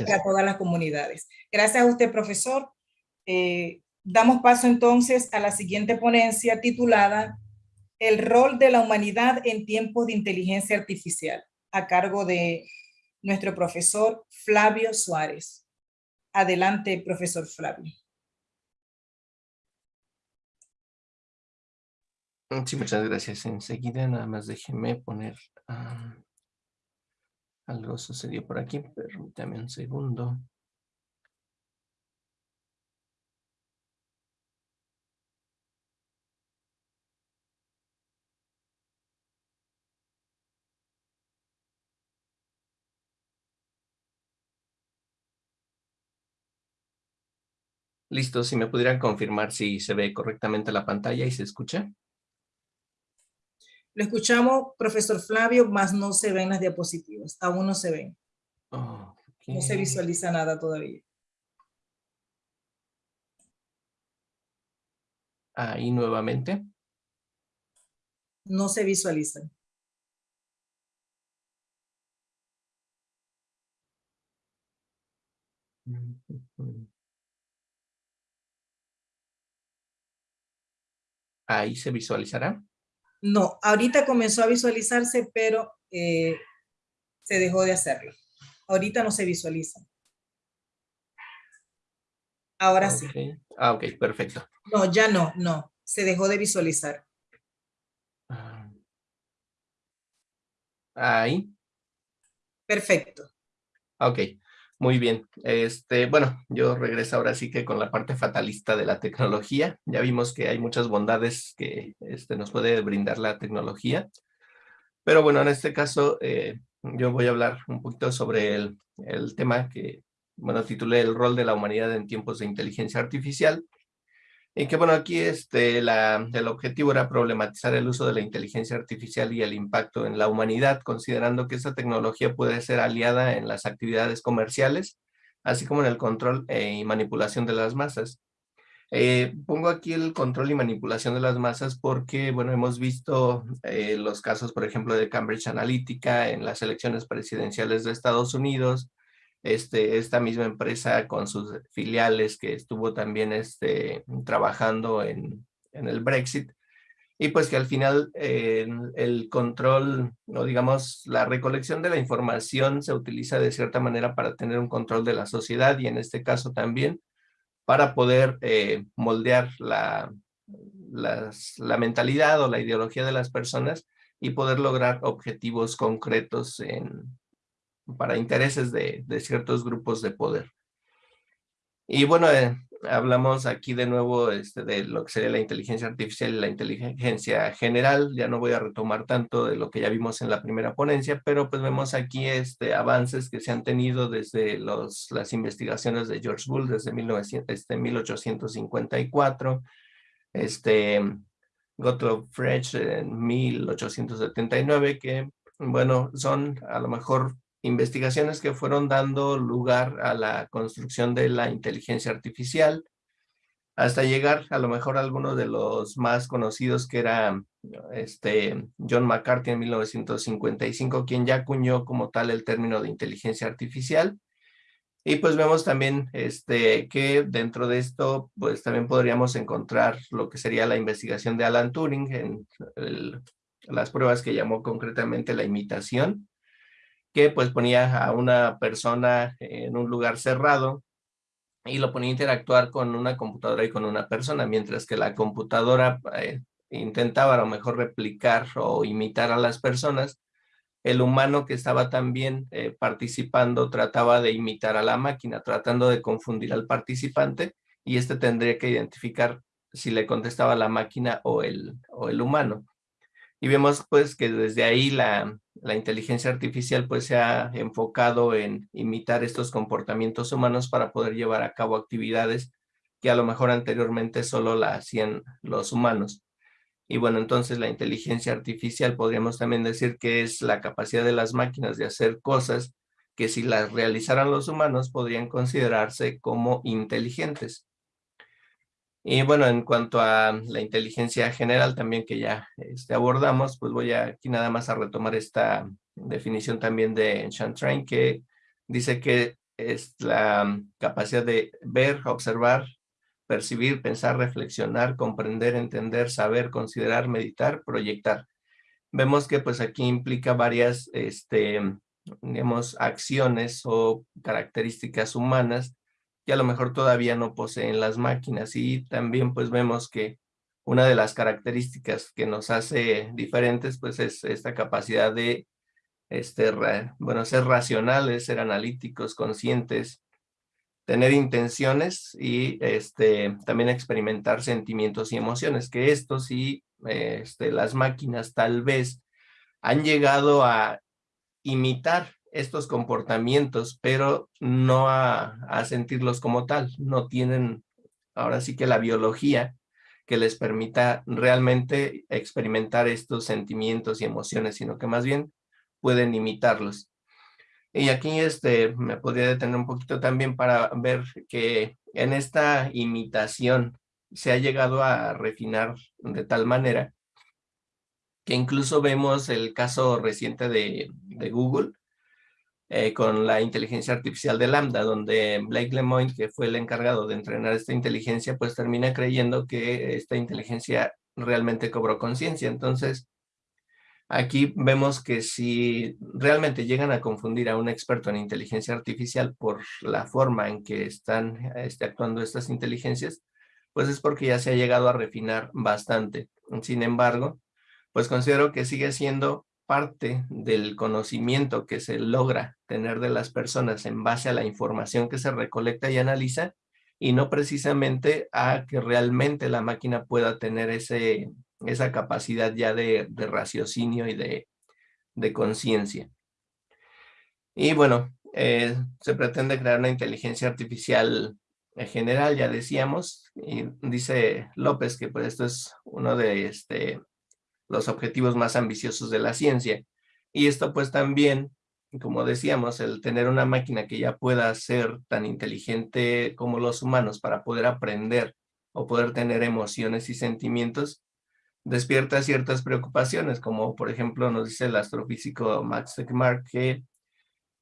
a todas las comunidades. Gracias a usted, profesor. Eh, damos paso entonces a la siguiente ponencia titulada El rol de la humanidad en tiempos de inteligencia artificial, a cargo de nuestro profesor Flavio Suárez. Adelante, profesor Flavio. Sí, muchas gracias. Enseguida nada más déjenme poner... algo sucedió por aquí, permítame un segundo. Listo, si me pudieran confirmar si se ve correctamente la pantalla y se escucha. Lo escuchamos, profesor Flavio, más no se ven las diapositivas. Aún no se ven. No se visualiza nada todavía. Ahí nuevamente. No se visualizan. Ahí se visualizará. No, ahorita comenzó a visualizarse, pero eh, se dejó de hacerlo. Ahorita no se visualiza. Ahora sí. Ah, ok, perfecto. No, ya no, no. Se dejó de visualizar. Ah. Ahí. Perfecto. Ok. Muy bien. Este, bueno, yo regreso ahora sí que con la parte fatalista de la tecnología. Ya vimos que hay muchas bondades que este, nos puede brindar la tecnología. Pero bueno, en este caso eh, yo voy a hablar un poquito sobre el, el tema que, bueno, titulé El rol de la humanidad en tiempos de inteligencia artificial. Y que bueno, aquí este, la, el objetivo era problematizar el uso de la inteligencia artificial y el impacto en la humanidad, considerando que esta tecnología puede ser aliada en las actividades comerciales, así como en el control eh, y manipulación de las masas. Eh, pongo aquí el control y manipulación de las masas porque, bueno, hemos visto eh, los casos, por ejemplo, de Cambridge Analytica en las elecciones presidenciales de Estados Unidos, este, esta misma empresa con sus filiales que estuvo también este, trabajando en, en el Brexit, y pues que al final eh, el control, o digamos, la recolección de la información se utiliza de cierta manera para tener un control de la sociedad y en este caso también para poder eh, moldear la, la mentalidad o la ideología de las personas y poder lograr objetivos concretos en, para intereses de, ciertos grupos de poder. Y bueno, eh, hablamos aquí de nuevo este, de lo que sería la inteligencia artificial y la inteligencia general. Ya no voy a retomar tanto de lo que ya vimos en la primera ponencia, pero pues vemos aquí este, avances que se han tenido desde los, las investigaciones de George Bull desde 1900, este, 1854, este, Gottlob Frege en 1879, que bueno, son a lo mejor investigaciones que fueron dando lugar a la construcción de la inteligencia artificial, hasta llegar a lo mejor a algunos de los más conocidos que era este John McCarthy en 1955, quien ya acuñó como tal el término de inteligencia artificial. Y pues vemos también este, que dentro de esto, pues también podríamos encontrar lo que sería la investigación de Alan Turing en las pruebas que llamó concretamente la imitación, que pues ponía a una persona en un lugar cerrado y lo ponía a interactuar con una computadora y con una persona, mientras que la computadora eh, intentaba a lo mejor replicar o imitar a las personas, el humano que estaba también eh, participando trataba de imitar a la máquina, tratando de confundir al participante y este tendría que identificar si le contestaba la máquina o el, o el humano. Y vemos pues que desde ahí la, la inteligencia artificial pues se ha enfocado en imitar estos comportamientos humanos para poder llevar a cabo actividades que a lo mejor anteriormente solo la hacían los humanos. Y bueno, entonces la inteligencia artificial podríamos también decir que es la capacidad de las máquinas de hacer cosas que si las realizaran los humanos podrían considerarse como inteligentes. Y bueno, en cuanto a la inteligencia general también que ya este, abordamos, pues voy aquí nada más a retomar esta definición también de Chantrain que dice que es la capacidad de ver, observar, percibir, pensar, reflexionar, comprender, entender, saber, considerar, meditar, proyectar. Vemos que pues aquí implica varias, este, digamos, acciones o características humanas que a lo mejor todavía no poseen las máquinas y también pues vemos que una de las características que nos hace diferentes pues es esta capacidad de este, bueno, ser racionales, ser analíticos, conscientes, tener intenciones y este, también experimentar sentimientos y emociones, que esto sí, este, las máquinas tal vez han llegado a imitar estos comportamientos, pero no a, a sentirlos como tal, no tienen ahora sí que la biología que les permita realmente experimentar estos sentimientos y emociones, sino que más bien pueden imitarlos. Y aquí este, me podría detener un poquito también para ver que en esta imitación se ha llegado a refinar de tal manera que incluso vemos el caso reciente de, de Google eh, con la inteligencia artificial de Lambda, donde Blake Lemoine, que fue el encargado de entrenar esta inteligencia, pues termina creyendo que esta inteligencia realmente cobró conciencia. Entonces, Aquí vemos que si realmente llegan a confundir a un experto en inteligencia artificial por la forma en que están este, actuando estas inteligencias, pues es porque ya se ha llegado a refinar bastante. Sin embargo, pues considero que sigue siendo parte del conocimiento que se logra tener de las personas en base a la información que se recolecta y analiza y no precisamente a que realmente la máquina pueda tener ese, esa capacidad ya de, raciocinio y de, conciencia. Y bueno, eh, se pretende crear una inteligencia artificial en general, ya decíamos, y dice López que pues esto es uno de este, los objetivos más ambiciosos de la ciencia. Y esto pues también, como decíamos, el tener una máquina que ya pueda ser tan inteligente como los humanos para poder aprender o poder tener emociones y sentimientos, despierta ciertas preocupaciones, como por ejemplo nos dice el astrofísico Max Tegmark que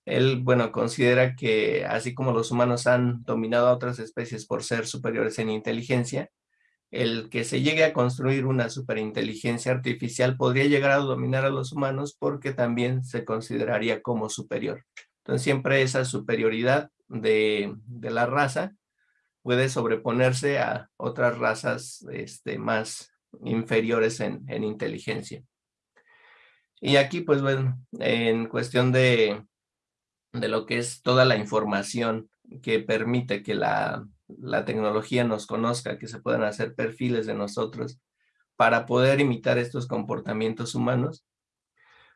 él, bueno, considera que así como los humanos han dominado a otras especies por ser superiores en inteligencia, el que se llegue a construir una superinteligencia artificial podría llegar a dominar a los humanos porque también se consideraría como superior. Entonces siempre esa superioridad de, la raza puede sobreponerse a otras razas este, más inferiores en, inteligencia. Y aquí, pues bueno, en cuestión de lo que es toda la información que permite que la, la tecnología nos conozca, que se puedan hacer perfiles de nosotros para poder imitar estos comportamientos humanos,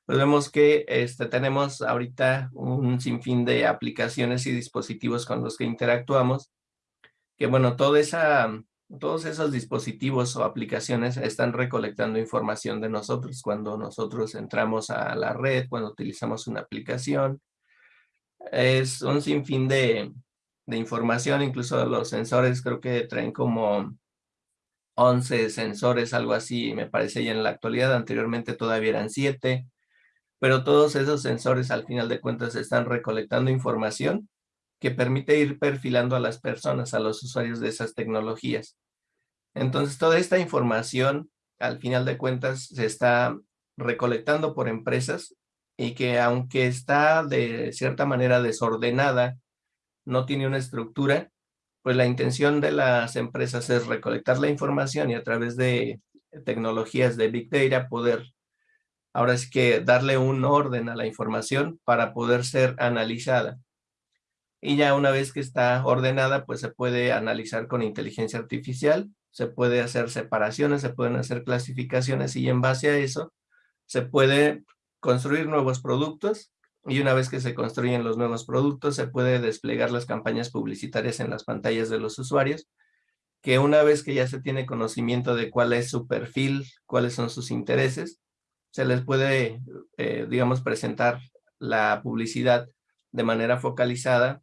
pues vemos que este, tenemos ahorita un sinfín de aplicaciones y dispositivos con los que interactuamos, que bueno, toda esa todos esos dispositivos o aplicaciones están recolectando información de nosotros cuando nosotros entramos a la red, cuando utilizamos una aplicación. Es un sinfín de, de información, incluso los sensores creo que traen como 11 sensores, algo así, me parece ya en la actualidad, anteriormente todavía eran 7, pero todos esos sensores al final de cuentas están recolectando información que permite ir perfilando a las personas, a los usuarios de esas tecnologías. Entonces, toda esta información, al final de cuentas, se está recolectando por empresas y que aunque está de cierta manera desordenada, no tiene una estructura, pues la intención de las empresas es recolectar la información y a través de tecnologías de Big Data poder ahora sí que darle un orden a la información para poder ser analizada. Y ya una vez que está ordenada, pues se puede analizar con inteligencia artificial, se puede hacer separaciones, se pueden hacer clasificaciones y en base a eso se puede construir nuevos productos y una vez que se construyen los nuevos productos se puede desplegar las campañas publicitarias en las pantallas de los usuarios que una vez que ya se tiene conocimiento de cuál es su perfil, cuáles son sus intereses, se les puede, eh, digamos, presentar la publicidad de manera focalizada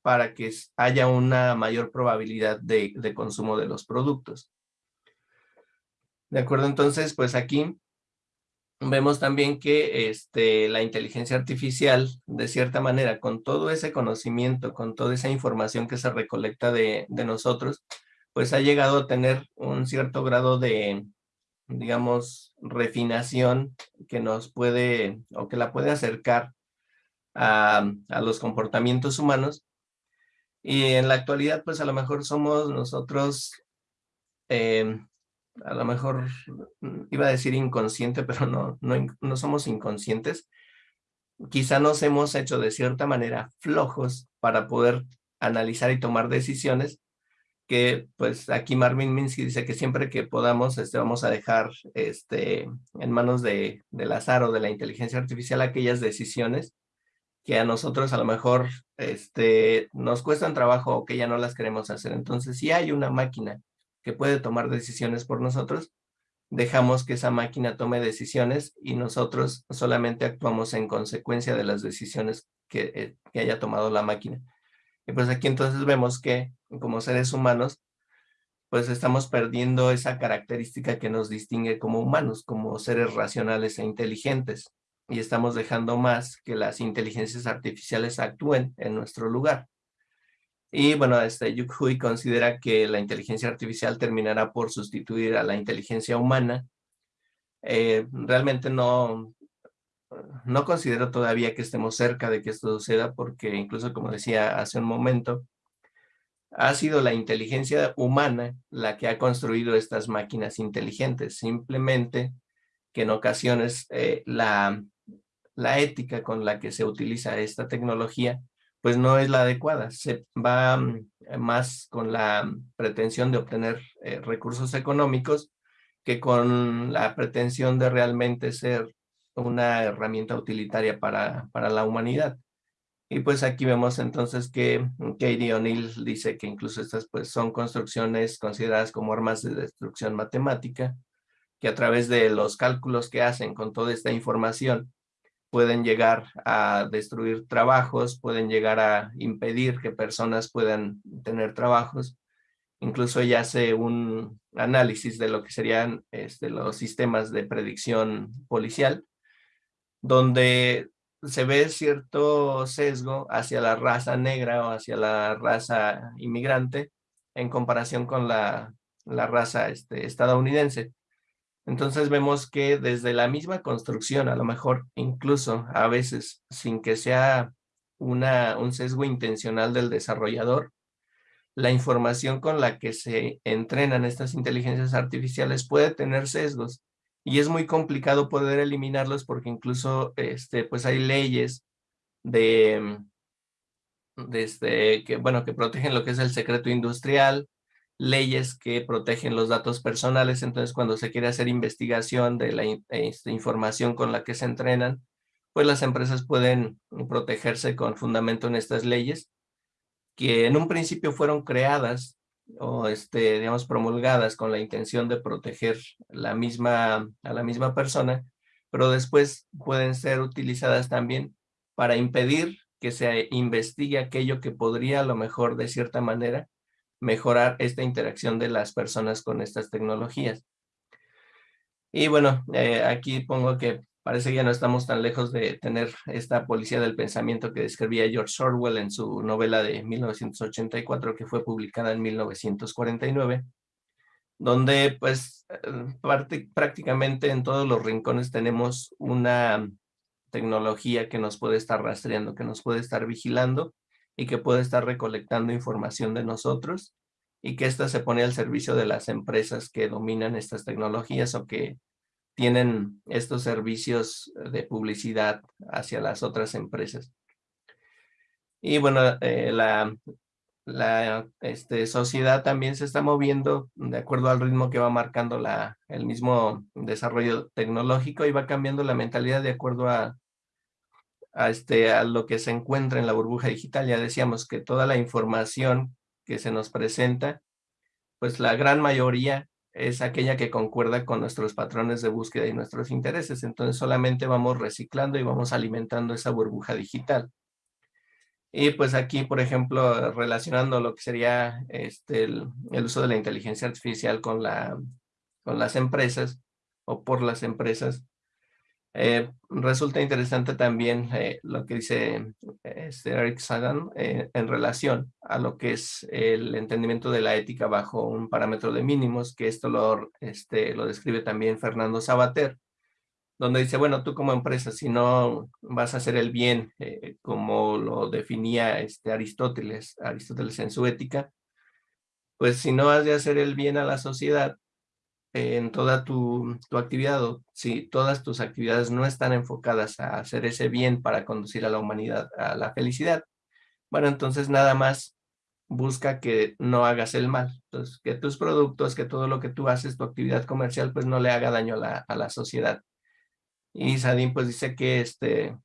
para que haya una mayor probabilidad de, consumo de los productos. De acuerdo, entonces, pues aquí vemos también que este, la inteligencia artificial, de cierta manera, con todo ese conocimiento, con toda esa información que se recolecta de, de nosotros, pues ha llegado a tener un cierto grado de, digamos, refinación que nos puede, o que la puede acercar a, a los comportamientos humanos. Y en la actualidad, pues a lo mejor somos nosotros eh, a lo mejor mm, iba a decir inconsciente, pero no, no, no somos inconscientes. Quizá nos hemos hecho de cierta manera flojos para poder analizar y tomar decisiones que pues aquí Marvin Minsky dice que siempre que podamos este, vamos a dejar este, en manos de, del azar o de la inteligencia artificial aquellas decisiones que a nosotros a lo mejor este, nos cuestan trabajo o que ya no las queremos hacer. Entonces, si hay una máquina que puede tomar decisiones por nosotros, dejamos que esa máquina tome decisiones y nosotros solamente actuamos en consecuencia de las decisiones que, eh, que haya tomado la máquina. Y pues aquí entonces vemos que como seres humanos, pues estamos perdiendo esa característica que nos distingue como humanos, como seres racionales e inteligentes. Y estamos dejando más que las inteligencias artificiales actúen en nuestro lugar. Y bueno, este Yuk Hui considera que la inteligencia artificial terminará por sustituir a la inteligencia humana. Eh, realmente no, no considero todavía que estemos cerca de que esto suceda porque incluso como decía hace un momento, ha sido la inteligencia humana la que ha construido estas máquinas inteligentes. Simplemente que en ocasiones eh, la, la ética con la que se utiliza esta tecnología pues no es la adecuada. Se va mm, más con la pretensión de obtener eh, recursos económicos que con la pretensión de realmente ser una herramienta utilitaria para, para la humanidad. Y pues aquí vemos entonces que Katie O'Neill dice que incluso estas pues son construcciones consideradas como armas de destrucción matemática, que a través de los cálculos que hacen con toda esta información pueden llegar a destruir trabajos, pueden llegar a impedir que personas puedan tener trabajos. Incluso ella hace un análisis de lo que serían este, los sistemas de predicción policial, donde se ve cierto sesgo hacia la raza negra o hacia la raza inmigrante en comparación con la, la raza este, estadounidense. Entonces vemos que desde la misma construcción, a lo mejor incluso a veces sin que sea una, un sesgo intencional del desarrollador, la información con la que se entrenan estas inteligencias artificiales puede tener sesgos. Y es muy complicado poder eliminarlos porque incluso este, pues hay leyes de, de este, que, bueno, que protegen lo que es el secreto industrial, leyes que protegen los datos personales, entonces cuando se quiere hacer investigación de la este, información con la que se entrenan, pues las empresas pueden protegerse con fundamento en estas leyes, que en un principio fueron creadas o este, digamos, promulgadas con la intención de proteger la misma, a la misma persona, pero después pueden ser utilizadas también para impedir que se investigue aquello que podría a lo mejor de cierta manera mejorar esta interacción de las personas con estas tecnologías. Y bueno, eh, aquí pongo que parece que ya no estamos tan lejos de tener esta policía del pensamiento que describía George Orwell en su novela de 1984 que fue publicada en 1949, donde pues eh, prácticamente en todos los rincones tenemos una tecnología que nos puede estar rastreando, que nos puede estar vigilando y que puede estar recolectando información de nosotros y que ésta se pone al servicio de las empresas que dominan estas tecnologías o que tienen estos servicios de publicidad hacia las otras empresas. Y bueno, eh, la, la este, sociedad también se está moviendo de acuerdo al ritmo que va marcando la, el mismo desarrollo tecnológico y va cambiando la mentalidad de acuerdo a, a, este, a lo que se encuentra en la burbuja digital. Ya decíamos que toda la información que se nos presenta, pues la gran mayoría es aquella que concuerda con nuestros patrones de búsqueda y nuestros intereses. Entonces solamente vamos reciclando y vamos alimentando esa burbuja digital. Y pues aquí, por ejemplo, relacionando lo que sería este, el, uso de la inteligencia artificial con, la, con las empresas o por las empresas, Eh, resulta interesante también eh, lo que dice este Eric Sagan eh, en relación a lo que es el entendimiento de la ética bajo un parámetro de mínimos, que esto lo, este, lo describe también Fernando Sabater, donde dice, bueno, tú como empresa, si no vas a hacer el bien como lo definía este Aristóteles, Aristóteles en su ética, pues si no has de hacer el bien a la sociedad, en toda tu, actividad, si todas tus actividades no están enfocadas a hacer ese bien para conducir a la humanidad a la felicidad, bueno, entonces nada más busca que no hagas el mal. Entonces, que tus productos, que todo lo que tú haces, tu actividad comercial, pues no le haga daño a la, a la sociedad. Y Sadin pues dice que este,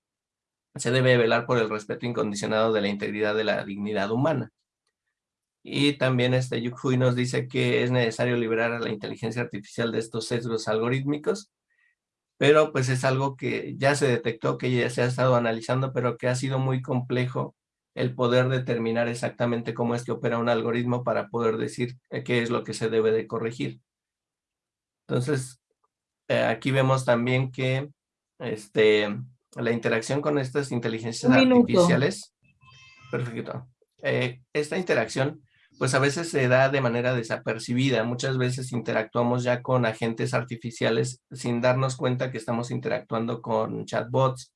se debe velar por el respeto incondicionado de la integridad de la dignidad humana. Y también este Yukhui nos dice que es necesario liberar a la inteligencia artificial de estos sesgos algorítmicos, pero pues es algo que ya se detectó, que ya se ha estado analizando, pero que ha sido muy complejo el poder determinar exactamente cómo es que opera un algoritmo para poder decir eh, qué es lo que se debe de corregir. Entonces, eh, aquí vemos también que este, la interacción con estas inteligencias artificiales, perfecto, eh, esta interacción pues a veces se da de manera desapercibida. Muchas veces interactuamos ya con agentes artificiales sin darnos cuenta que estamos interactuando con chatbots.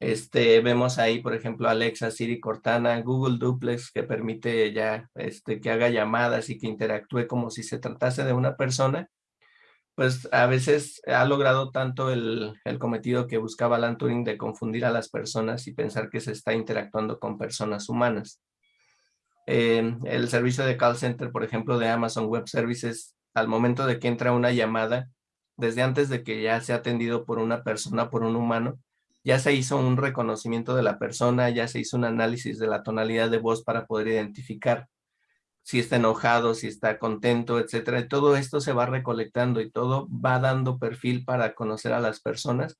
Este, vemos ahí, por ejemplo, Alexa, Siri, Cortana, Google Duplex, que permite ya este, que haga llamadas y que interactúe como si se tratase de una persona. Pues a veces ha logrado tanto el, el cometido que buscaba Alan Turing de confundir a las personas y pensar que se está interactuando con personas humanas el servicio de call center, por ejemplo, de Amazon Web Services, al momento de que entra una llamada, desde antes de que ya sea atendido por una persona, por un humano, ya se hizo un reconocimiento de la persona, ya se hizo un análisis de la tonalidad de voz para poder identificar si está enojado, si está contento, etcétera. Y todo esto se va recolectando y todo va dando perfil para conocer a las personas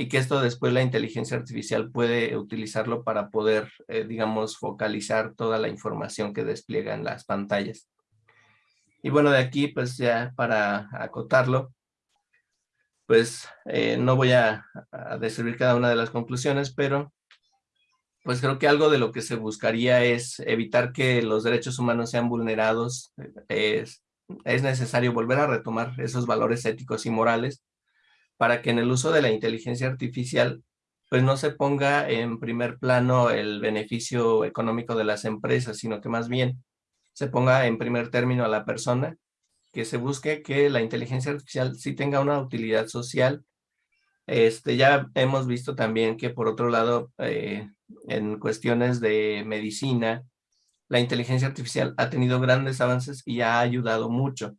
y que esto después la inteligencia artificial puede utilizarlo para poder, eh, digamos, focalizar toda la información que despliega en las pantallas. Y bueno, de aquí, pues ya para acotarlo, pues eh, no voy a, a, describir cada una de las conclusiones, pero pues creo que algo de lo que se buscaría es evitar que los derechos humanos sean vulnerados. Es, es necesario volver a retomar esos valores éticos y morales para que en el uso de la inteligencia artificial pues no se ponga en primer plano el beneficio económico de las empresas, sino que más bien se ponga en primer término a la persona, que se busque que la inteligencia artificial sí tenga una utilidad social. Este, ya hemos visto también que por otro lado, eh, en cuestiones de medicina, la inteligencia artificial ha tenido grandes avances y ha ayudado mucho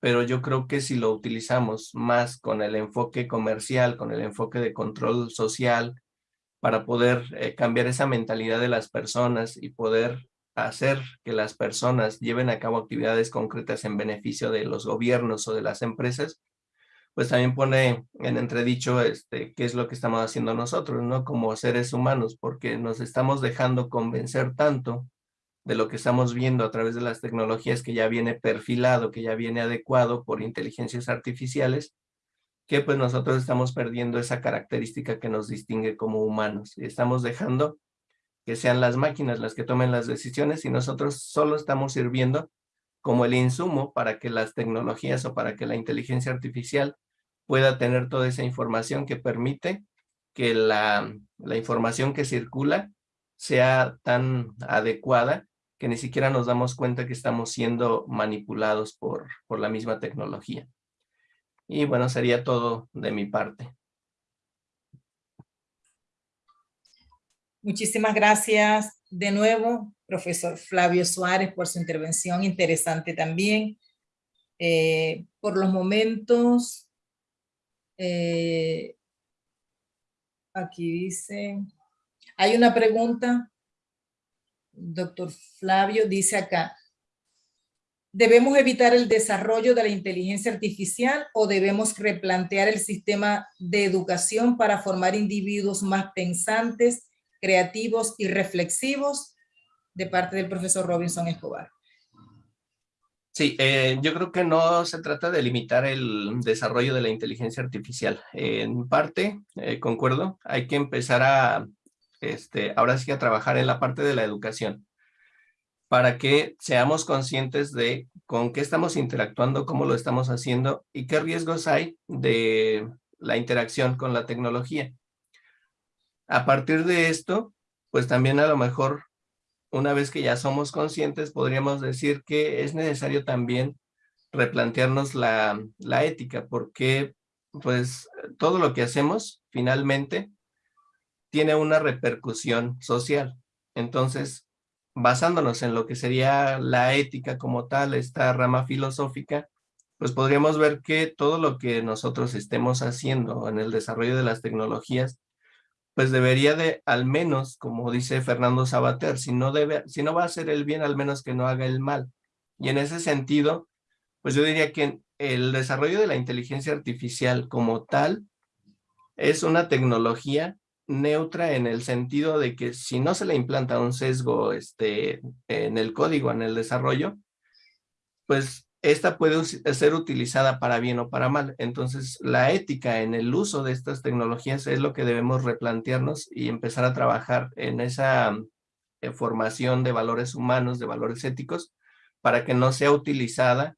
pero yo creo que si lo utilizamos más con el enfoque comercial, con el enfoque de control social, para poder eh, cambiar esa mentalidad de las personas y poder hacer que las personas lleven a cabo actividades concretas en beneficio de los gobiernos o de las empresas, pues también pone en entredicho este, qué es lo que estamos haciendo nosotros, ¿no? Como seres humanos, porque nos estamos dejando convencer tanto de lo que estamos viendo a través de las tecnologías que ya viene perfilado, que ya viene adecuado por inteligencias artificiales, que pues nosotros estamos perdiendo esa característica que nos distingue como humanos. Y estamos dejando que sean las máquinas las que tomen las decisiones y nosotros solo estamos sirviendo como el insumo para que las tecnologías o para que la inteligencia artificial pueda tener toda esa información que permite que la, la información que circula sea tan adecuada que ni siquiera nos damos cuenta que estamos siendo manipulados por, por la misma tecnología. Y bueno, sería todo de mi parte. Muchísimas gracias de nuevo, profesor Flavio Suárez, por su intervención interesante también. Eh, por los momentos, eh, aquí dice, hay una pregunta doctor Flavio dice acá, ¿debemos evitar el desarrollo de la inteligencia artificial o debemos replantear el sistema de educación para formar individuos más pensantes, creativos y reflexivos? De parte del profesor Robinson Escobar. Sí, eh, yo creo que no se trata de limitar el desarrollo de la inteligencia artificial. en parte, eh, concuerdo, hay que empezar a, este, ahora sí a trabajar en la parte de la educación para que seamos conscientes de con qué estamos interactuando, cómo lo estamos haciendo y qué riesgos hay de la interacción con la tecnología. A partir de esto, pues también a lo mejor una vez que ya somos conscientes, podríamos decir que es necesario también replantearnos la, ética, porque pues todo lo que hacemos finalmente tiene una repercusión social. Entonces, basándonos en lo que sería la ética como tal, esta rama filosófica, pues podríamos ver que todo lo que nosotros estemos haciendo en el desarrollo de las tecnologías pues debería de, al menos, como dice Fernando Sabater, si no, debe, si no va a hacer el bien, al menos que no haga el mal. Y en ese sentido, pues yo diría que el desarrollo de la inteligencia artificial como tal es una tecnología neutra en el sentido de que si no se le implanta un sesgo este, en el código, en el desarrollo, pues esta puede ser utilizada para bien o para mal. Entonces, la ética en el uso de estas tecnologías es lo que debemos replantearnos y empezar a trabajar en esa eh, formación de valores humanos, de valores éticos, para que no sea utilizada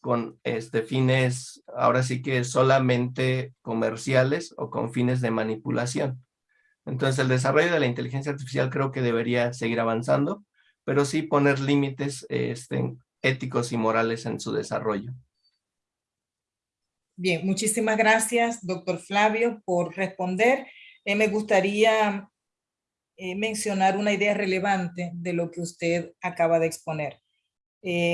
con este, fines, ahora sí que solamente comerciales o con fines de manipulación. Entonces, el desarrollo de la inteligencia artificial creo que debería seguir avanzando, pero sí poner límites este, éticos y morales en su desarrollo. Bien, muchísimas gracias, doctor Flavio, por responder. Eh, me gustaría eh, mencionar una idea relevante de lo que usted acaba de exponer. Eh,